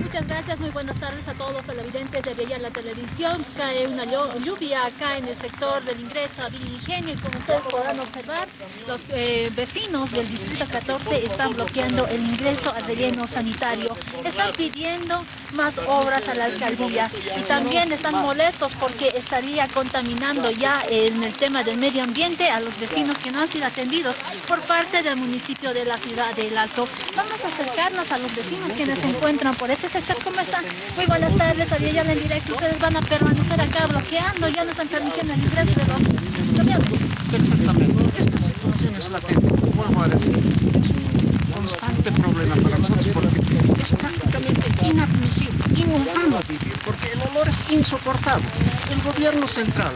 Muchas gracias, muy buenas tardes a todos los televidentes de Bella la Televisión. Cae una lluvia acá en el sector del ingreso a Villa y como ustedes podrán observar, los eh, vecinos del Distrito 14 están bloqueando el ingreso al relleno sanitario. Están pidiendo más obras a la alcaldía y también están molestos porque estaría contaminando ya en el tema del medio ambiente a los vecinos que no han sido atendidos por parte del municipio de la ciudad del Alto. Vamos a acercarnos a los vecinos quienes se encuentran por este sector. ¿Cómo están? Muy buenas tardes, ya en directo. Ustedes van a permanecer acá bloqueando, ya no están permitiendo el ingreso de los camiones. Exactamente. Esta situación es la que, vuelvo a decir, es un constante problema para nosotros porque es prácticamente inadmisible, inhumano vivir, porque el olor es insoportable. El gobierno central,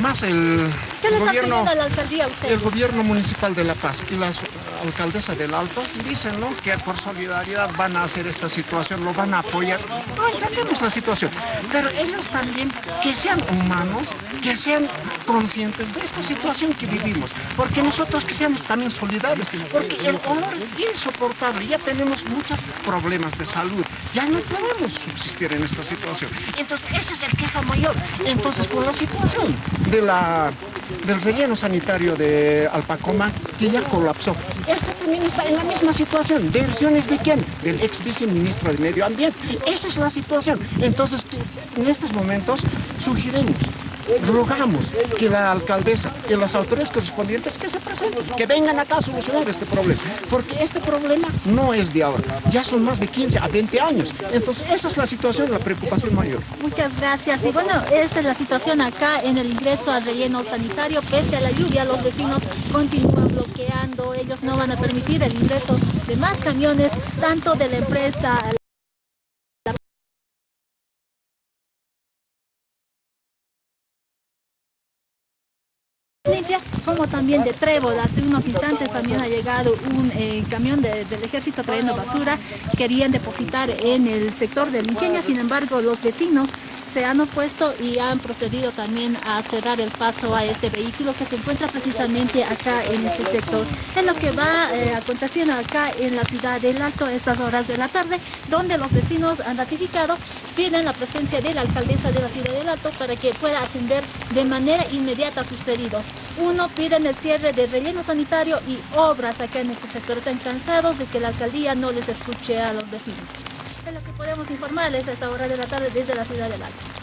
más el ¿Qué les gobierno, a la alcaldía a ustedes? el gobierno municipal de La Paz y la alcaldesa del Alto dicen ¿no? que por solidaridad van a hacer esta situación, lo van a apoyar. No entendemos la situación, pero ellos también que sean humanos, que sean conscientes de esta situación que vivimos, porque nosotros que seamos también solidarios, porque el olor es insoportable, ya tenemos muchos problemas de salud, ya no podemos subsistir en esta situación. Entonces, ese es el queja mayor. Entonces, con la situación de la, del relleno sanitario de Alpacoma, que ya colapsó, esto también está en la misma situación. ¿Versiones de quién? Del ex viceministro de Medio Ambiente. Esa es la situación. Entonces, en estos momentos, sugerimos rogamos que la alcaldesa y las autoridades correspondientes que se presenten, que vengan acá a solucionar este problema, porque este problema no es de ahora, ya son más de 15 a 20 años, entonces esa es la situación, la preocupación mayor. Muchas gracias. Y bueno, esta es la situación acá en el ingreso al relleno sanitario. Pese a la lluvia, los vecinos continúan bloqueando. Ellos no van a permitir el ingreso de más camiones, tanto de la empresa también de Trébol. Hace unos instantes también ha llegado un eh, camión de- del ejército trayendo basura. Querían depositar en el sector del Ingenio, sin embargo los vecinos se han opuesto y han procedido también a cerrar el paso a este vehículo que se encuentra precisamente acá en este sector. Es lo que va eh, aconteciendo acá en la ciudad del Alto a estas horas de la tarde, donde los vecinos han ratificado, piden la presencia de la alcaldesa de la ciudad del Alto para que pueda atender de manera inmediata sus pedidos. Uno, piden el cierre del relleno sanitario y obras acá en este sector. Están cansados de que la alcaldía no les escuche a los vecinos. Lo que podemos informarles a esta hora de la tarde desde la ciudad del Alto.